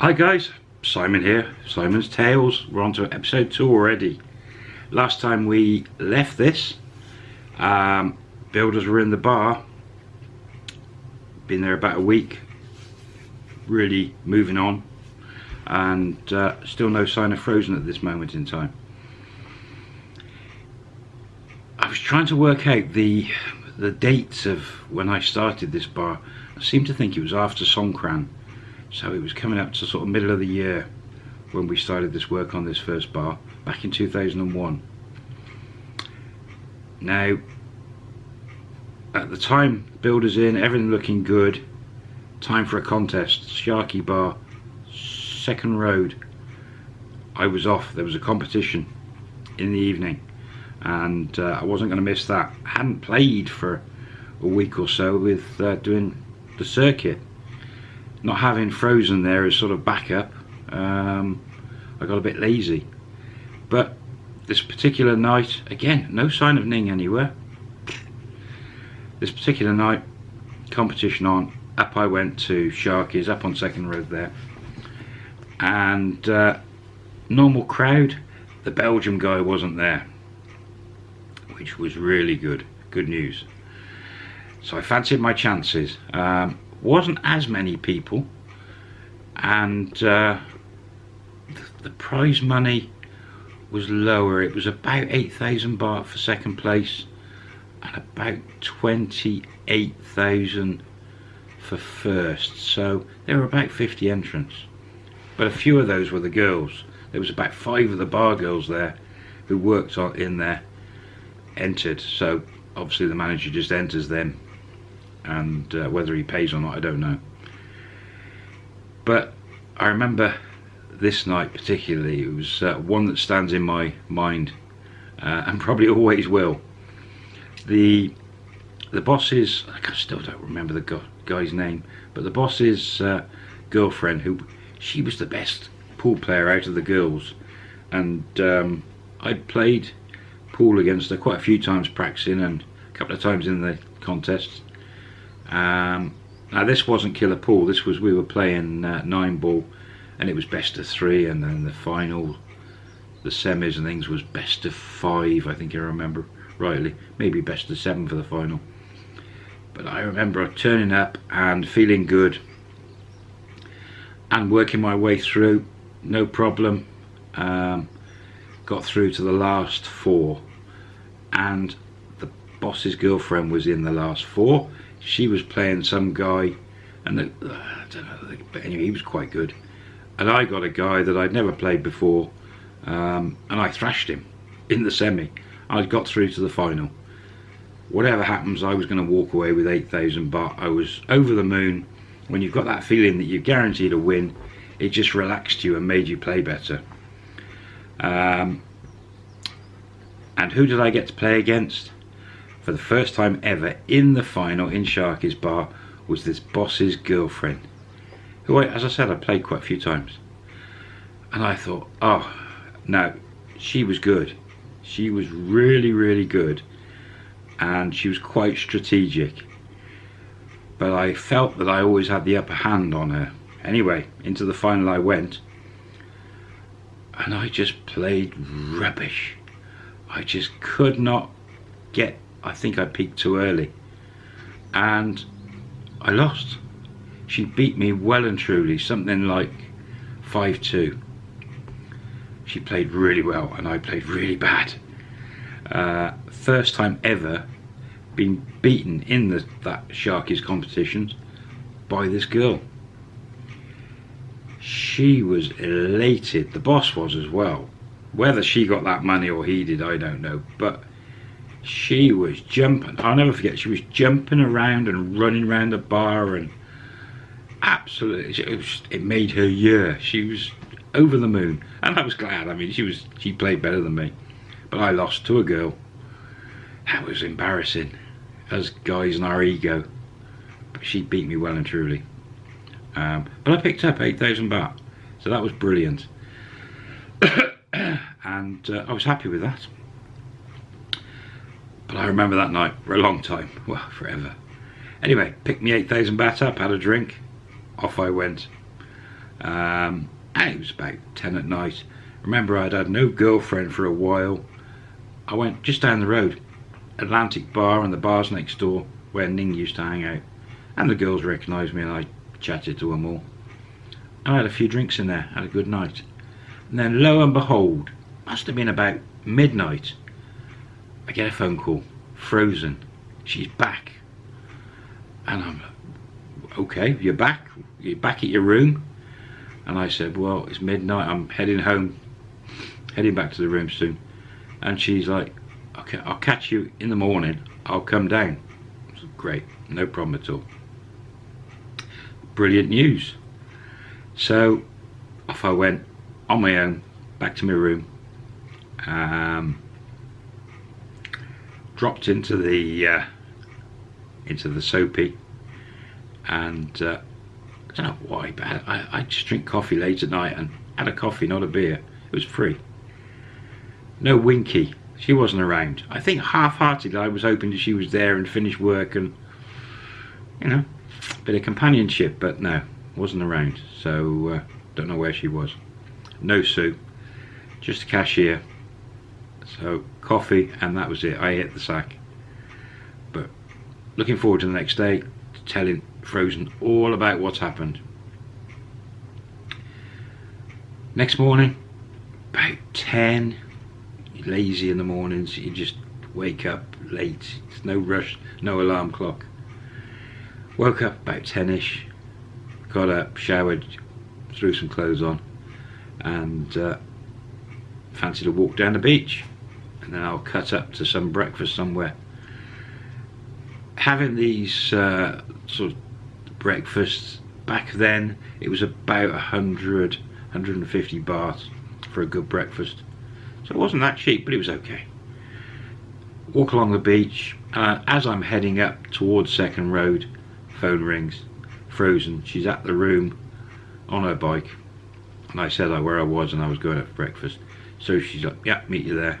Hi guys, Simon here, Simon's Tales. We're on to episode 2 already. Last time we left this, um, builders were in the bar. Been there about a week, really moving on. And uh, still no sign of frozen at this moment in time. I was trying to work out the the dates of when I started this bar. I seem to think it was after Songkran so it was coming up to sort of middle of the year when we started this work on this first bar back in 2001 now at the time builders in everything looking good. Time for a contest Sharky bar second road. I was off there was a competition in the evening and uh, I wasn't going to miss that. I hadn't played for a week or so with uh, doing the circuit not having Frozen there as sort of backup, um, I got a bit lazy. But this particular night, again, no sign of Ning anywhere. This particular night, competition on, up I went to Sharky's, up on Second Road there. And uh, normal crowd, the Belgium guy wasn't there. Which was really good, good news. So I fancied my chances. Um, wasn't as many people and uh, the prize money was lower. It was about 8,000 baht for second place and about 28,000 for first. So there were about 50 entrants but a few of those were the girls. There was about five of the bar girls there who worked on in there entered. So obviously the manager just enters them and uh, whether he pays or not I don't know. But I remember this night particularly it was uh, one that stands in my mind uh, and probably always will. The the boss's I still don't remember the guy's name but the boss's uh, girlfriend who she was the best pool player out of the girls. And um, I'd played pool against her quite a few times practicing and a couple of times in the contests um, now this wasn't killer pool. This was we were playing uh, nine ball, and it was best of three, and then the final, the semis and things was best of five. I think I remember rightly, maybe best of seven for the final. But I remember turning up and feeling good, and working my way through, no problem. Um, got through to the last four, and the boss's girlfriend was in the last four she was playing some guy and the, uh, I don't know but anyway he was quite good. And I got a guy that I'd never played before um, and I thrashed him in the semi. I got through to the final. Whatever happens I was going to walk away with 8,000 but I was over the moon. When you've got that feeling that you're guaranteed a win it just relaxed you and made you play better. Um, and who did I get to play against for the first time ever in the final in Sharky's bar was this boss's girlfriend who I, as I said I played quite a few times. And I thought oh no she was good. She was really really good. And she was quite strategic. But I felt that I always had the upper hand on her. Anyway into the final I went and I just played rubbish. I just could not get I think I peaked too early. And I lost. She beat me well and truly something like 5-2 she played really well and I played really bad. Uh, first time ever being beaten in the, that Sharky's competitions by this girl. She was elated. The boss was as well. Whether she got that money or he did I don't know. But she was jumping. I'll never forget she was jumping around and running around the bar and absolutely it, was, it made her year. She was over the moon. And I was glad I mean she was she played better than me. But I lost to a girl. That was embarrassing. As guys in our ego. But she beat me well and truly. Um, but I picked up 8,000 baht. So that was brilliant. And uh, I was happy with that but I remember that night for a long time. Well, forever. Anyway, picked me 8,000 baht up, had a drink. Off I went. Um, and it was about 10 at night. Remember, I'd had no girlfriend for a while. I went just down the road, Atlantic Bar and the bars next door where Ning used to hang out. And the girls recognised me and I chatted to them all. I had a few drinks in there, had a good night. And then lo and behold, must have been about midnight, I get a phone call, Frozen, she's back. And I'm, okay, you're back, you're back at your room. And I said, well, it's midnight, I'm heading home, heading back to the room soon. And she's like, okay, I'll catch you in the morning, I'll come down. Said, Great, no problem at all. Brilliant news. So off I went on my own back to my room. Um, dropped into the uh, into the soapy, and uh, I don't know why, but I, I just drink coffee late at night and had a coffee, not a beer. It was free. No Winky, she wasn't around. I think half-heartedly I was hoping that she was there and finished work and you know, a bit of companionship, but no, wasn't around. So uh, don't know where she was. No Sue, just a cashier. So coffee and that was it. I hit the sack. But looking forward to the next day, telling Frozen all about what's happened. Next morning, about 10, lazy in the mornings, you just wake up late. It's no rush, no alarm clock. Woke up about 10ish, got up, showered, threw some clothes on, and uh, fancied a walk down the beach. And then I'll cut up to some breakfast somewhere. Having these uh, sort of breakfasts back then, it was about 100, 150 baht for a good breakfast. So it wasn't that cheap, but it was okay. Walk along the beach. Uh, as I'm heading up towards Second Road, phone rings. Frozen. She's at the room on her bike. And I said where I was and I was going out for breakfast. So she's like, yeah, meet you there.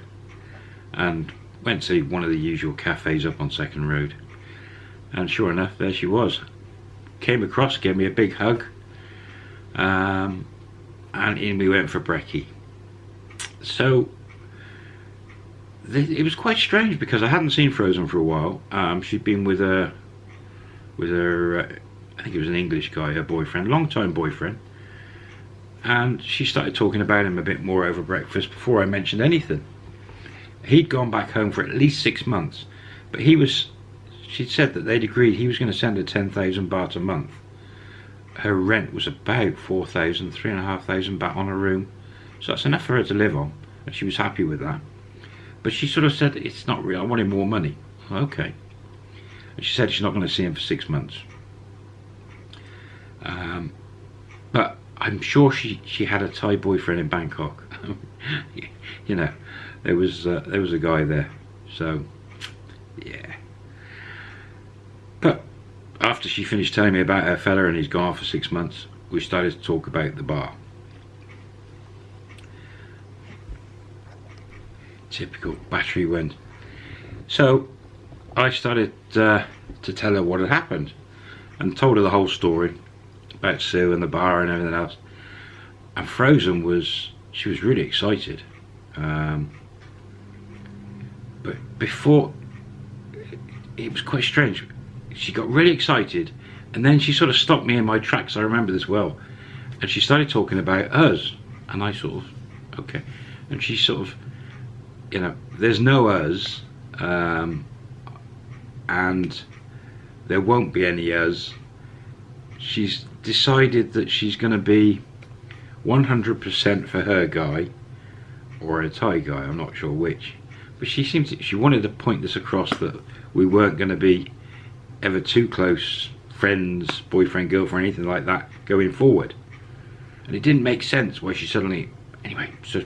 And went to one of the usual cafes up on Second Road. And sure enough, there she was. Came across, gave me a big hug. Um, and in we went for brekkie. So it was quite strange because I hadn't seen Frozen for a while. Um, she'd been with her, with her, uh, I think it was an English guy, her boyfriend, long time boyfriend. And she started talking about him a bit more over breakfast before I mentioned anything. He'd gone back home for at least six months, but he was, she'd said that they'd agreed he was going to send her 10,000 baht a month. Her rent was about 4,000, 3,500 baht on a room. So that's enough for her to live on, and she was happy with that. But she sort of said, it's not real, I wanted more money. Okay. And she said she's not going to see him for six months. Um, but I'm sure she, she had a Thai boyfriend in Bangkok. you know, there was uh, there was a guy there. So, yeah. But after she finished telling me about her fella and he's gone for six months, we started to talk about the bar. Typical battery went. So I started uh, to tell her what had happened and told her the whole story about Sue and the bar and everything else. And Frozen was, she was really excited. Um, but before, it was quite strange. She got really excited and then she sort of stopped me in my tracks. I remember this well. And she started talking about us. And I sort of, okay. And she sort of, you know, there's no us. Um, and there won't be any us. She's decided that she's going to be 100% for her guy or a Thai guy, I'm not sure which. But she seemed to, she wanted to point this across that we weren't going to be ever too close friends, boyfriend, girlfriend, anything like that going forward. And it didn't make sense why she suddenly, anyway, so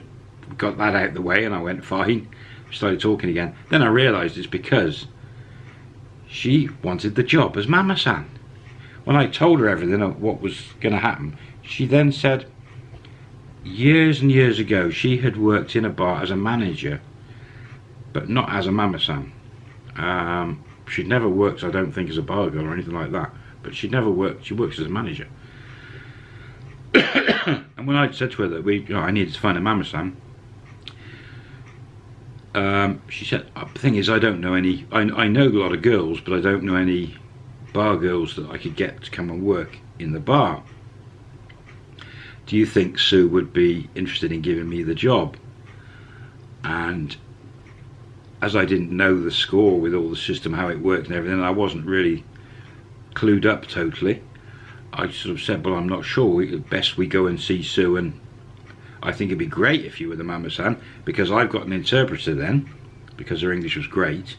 got that out of the way and I went fine, started talking again. Then I realised it's because she wanted the job as Mama-san. When I told her everything of what was going to happen, she then said, years and years ago, she had worked in a bar as a manager, but not as a Mama-san. Um, she'd never worked, I don't think, as a bar girl or anything like that, but she'd never worked, she works as a manager. and when I said to her that we, you know, I needed to find a mama-san, um, she said, uh, the thing is, I don't know any, I, I know a lot of girls, but I don't know any bar girls that I could get to come and work in the bar. Do you think Sue would be interested in giving me the job? And as I didn't know the score with all the system, how it worked and everything, I wasn't really clued up totally. I sort of said, well, I'm not sure. Best we go and see Sue and I think it'd be great if you were the mama-san because I've got an interpreter then because her English was great.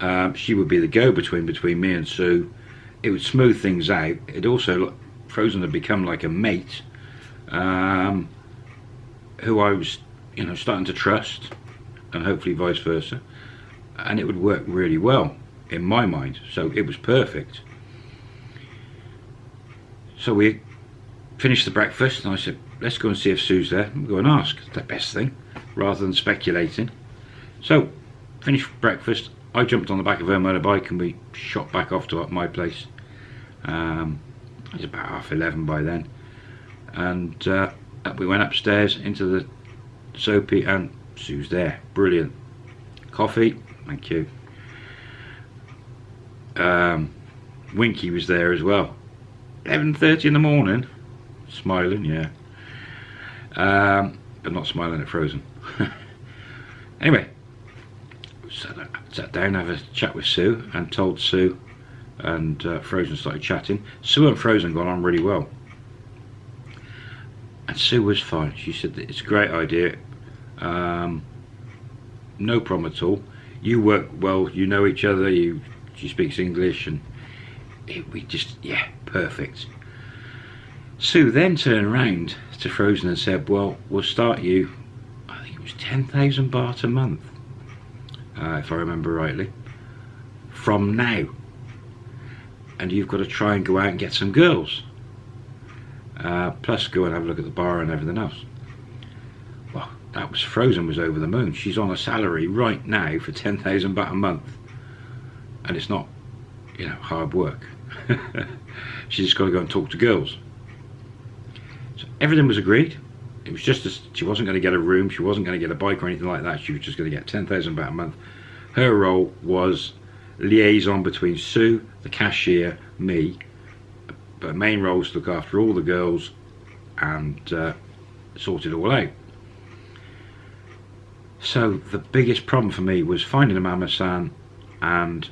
Um, she would be the go-between between me and Sue. It would smooth things out. It also, Frozen had become like a mate um, who I was, you know, starting to trust and hopefully vice versa. And it would work really well in my mind. So it was perfect. So we finished the breakfast and I said, let's go and see if Sue's there. We'll go and ask. It's the best thing, rather than speculating. So, finished breakfast. I jumped on the back of her motorbike and we shot back off to my place. Um, it was about half 11 by then. And uh, we went upstairs into the soapy and Sue's there. Brilliant. Coffee, thank you. Um, Winky was there as well. 11.30 in the morning. Smiling, yeah. Um, but not smiling at Frozen. anyway, sat, sat down, have a chat with Sue, and told Sue, and uh, Frozen started chatting. Sue and Frozen got on really well. And Sue was fine. She said that it's a great idea. Um, no problem at all. You work well. You know each other. You she speaks English, and it, we just yeah, perfect. Sue then turned around to Frozen and said, well, we'll start you, I think it was 10,000 baht a month, uh, if I remember rightly, from now. And you've got to try and go out and get some girls. Uh, plus go and have a look at the bar and everything else. Well, that was Frozen was over the moon. She's on a salary right now for 10,000 baht a month. And it's not, you know, hard work. She's just got to go and talk to girls So everything was agreed. It was just as she wasn't going to get a room, she wasn't going to get a bike or anything like that. She was just going to get 10,000 baht a month. Her role was liaison between Sue, the cashier, me. But main role was to look after all the girls and uh, sort it all out. So the biggest problem for me was finding a mama-san and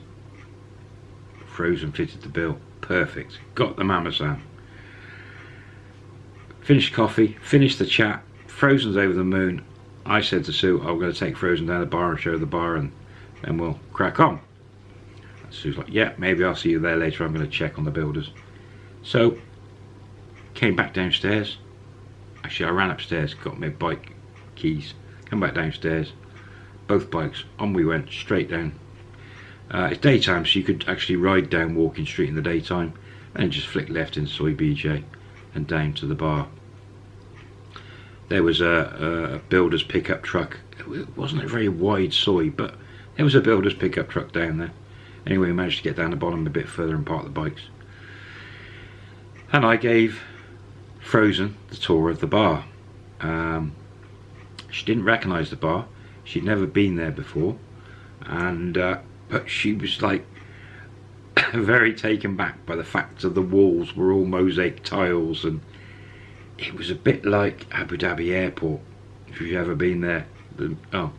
Frozen fitted the bill. Perfect. Got the mama-san finished coffee, finished the chat, Frozen's over the moon. I said to Sue, I'm going to take Frozen down the bar and show her the bar and then we'll crack on. And Sue's like, yeah, maybe I'll see you there later. I'm going to check on the builders. So, came back downstairs. Actually, I ran upstairs, got my bike keys, come back downstairs. Both bikes, on we went, straight down. Uh, it's daytime, so you could actually ride down Walking Street in the daytime and just flick left in Soi BJ and down to the bar. There was a, a builder's pickup truck. It wasn't a very wide soi, but there was a builder's pickup truck down there. Anyway, we managed to get down the bottom a bit further and park the bikes. And I gave Frozen the tour of the bar. Um, she didn't recognise the bar. She'd never been there before. And uh, but she was like very taken back by the fact that the walls were all mosaic tiles and it was a bit like Abu Dhabi airport if you've ever been there the, oh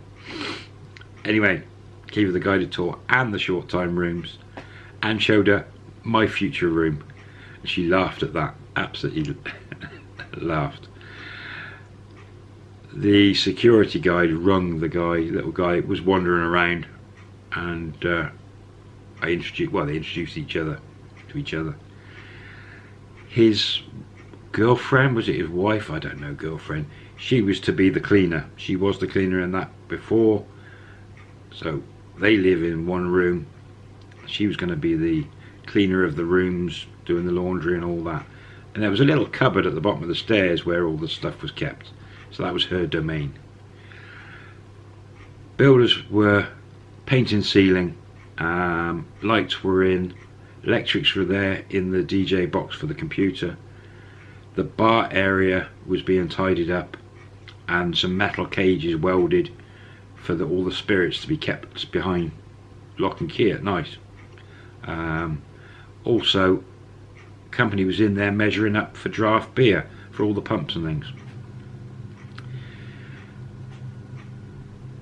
anyway gave her the guided tour and the short time rooms and showed her my future room she laughed at that absolutely laughed the security guide rung the guy little guy was wandering around and uh, I introduced, well, they introduced each other to each other. His girlfriend, was it his wife? I don't know, girlfriend. She was to be the cleaner. She was the cleaner in that before. So they live in one room. She was going to be the cleaner of the rooms, doing the laundry and all that. And there was a little cupboard at the bottom of the stairs where all the stuff was kept. So that was her domain. Builders were painting ceiling, um, lights were in, electrics were there in the DJ box for the computer. the bar area was being tidied up and some metal cages welded for the, all the spirits to be kept behind lock and key at night. Um, also, company was in there measuring up for draft beer for all the pumps and things.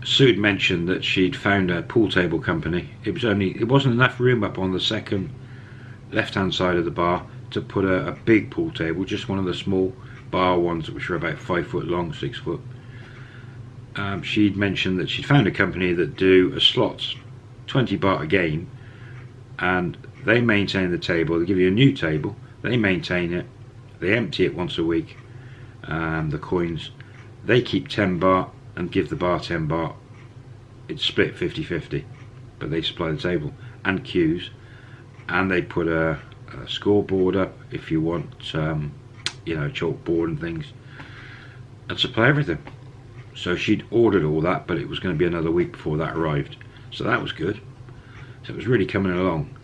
Sue had mentioned that she'd found a pool table company. It was only it wasn't enough room up on the second left hand side of the bar to put a, a big pool table, just one of the small bar ones which are about five foot long, six foot. Um, she'd mentioned that she'd found a company that do a slots 20 baht a game and they maintain the table they give you a new table they maintain it. They empty it once a week um, the coins. They keep 10 baht and give the bar 10 baht. It's split 50-50 but they supply the table and cues. And they put a, a scoreboard up if you want um, you know chalkboard and things and supply everything. So she'd ordered all that but it was going to be another week before that arrived. So that was good. So it was really coming along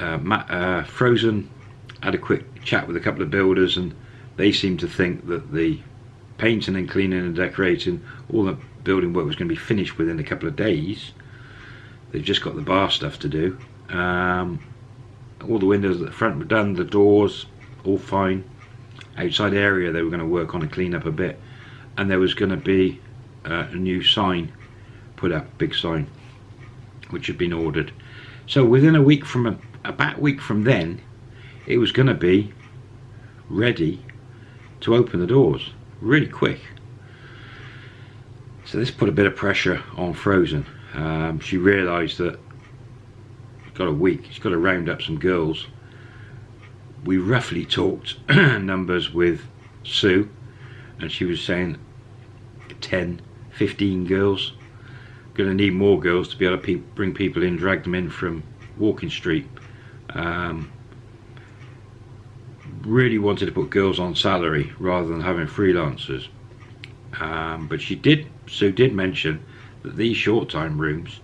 uh, uh, Frozen had a quick chat with a couple of builders and they seemed to think that the painting and cleaning and decorating all the building work was going to be finished within a couple of days. They've just got the bar stuff to do. Um, all the windows at the front were done the doors all fine. Outside area they were going to work on and clean up a bit. And there was going to be uh, a new sign put up big sign which had been ordered. So within a week from a, about a week from then it was going to be ready to open the doors really quick. So this put a bit of pressure on Frozen. Um, she realized that she's got a week she's got to round up some girls. We roughly talked numbers with Sue and she was saying 10 15 girls. Going to need more girls to be able to pe bring people in drag them in from Walking Street um, really wanted to put girls on salary rather than having freelancers. Um, but she did Sue did mention that these short time rooms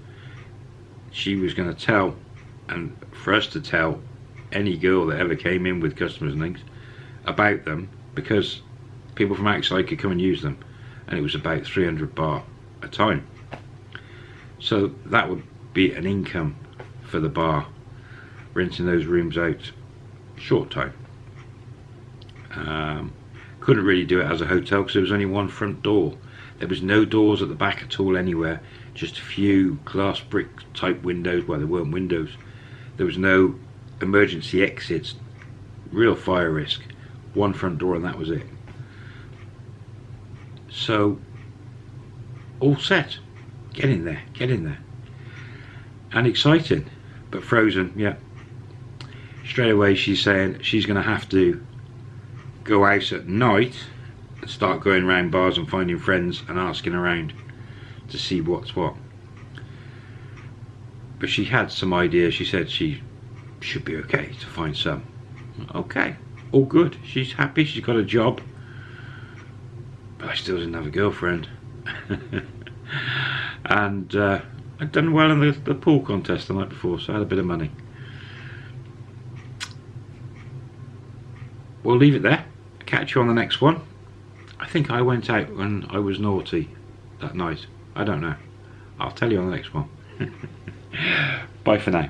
she was going to tell and for us to tell any girl that ever came in with customers and things about them because people from outside could come and use them and it was about 300 baht a time. So that would be an income for the bar renting those rooms out short time. Um, couldn't really do it as a hotel because there was only one front door. There was no doors at the back at all anywhere just a few glass brick type windows. Well there weren't windows. There was no emergency exits. Real fire risk. One front door and that was it. So all set. Get in there. Get in there. And exciting but frozen. Yeah straight away she's saying she's going to have to go out at night and start going around bars and finding friends and asking around to see what's what. But she had some ideas she said she should be okay to find some. Okay all good. She's happy. She's got a job. But I still didn't have a girlfriend. And uh, I'd done well in the, the pool contest the night before so I had a bit of money we'll leave it there. Catch you on the next one. I think I went out when I was naughty that night. I don't know. I'll tell you on the next one. Bye for now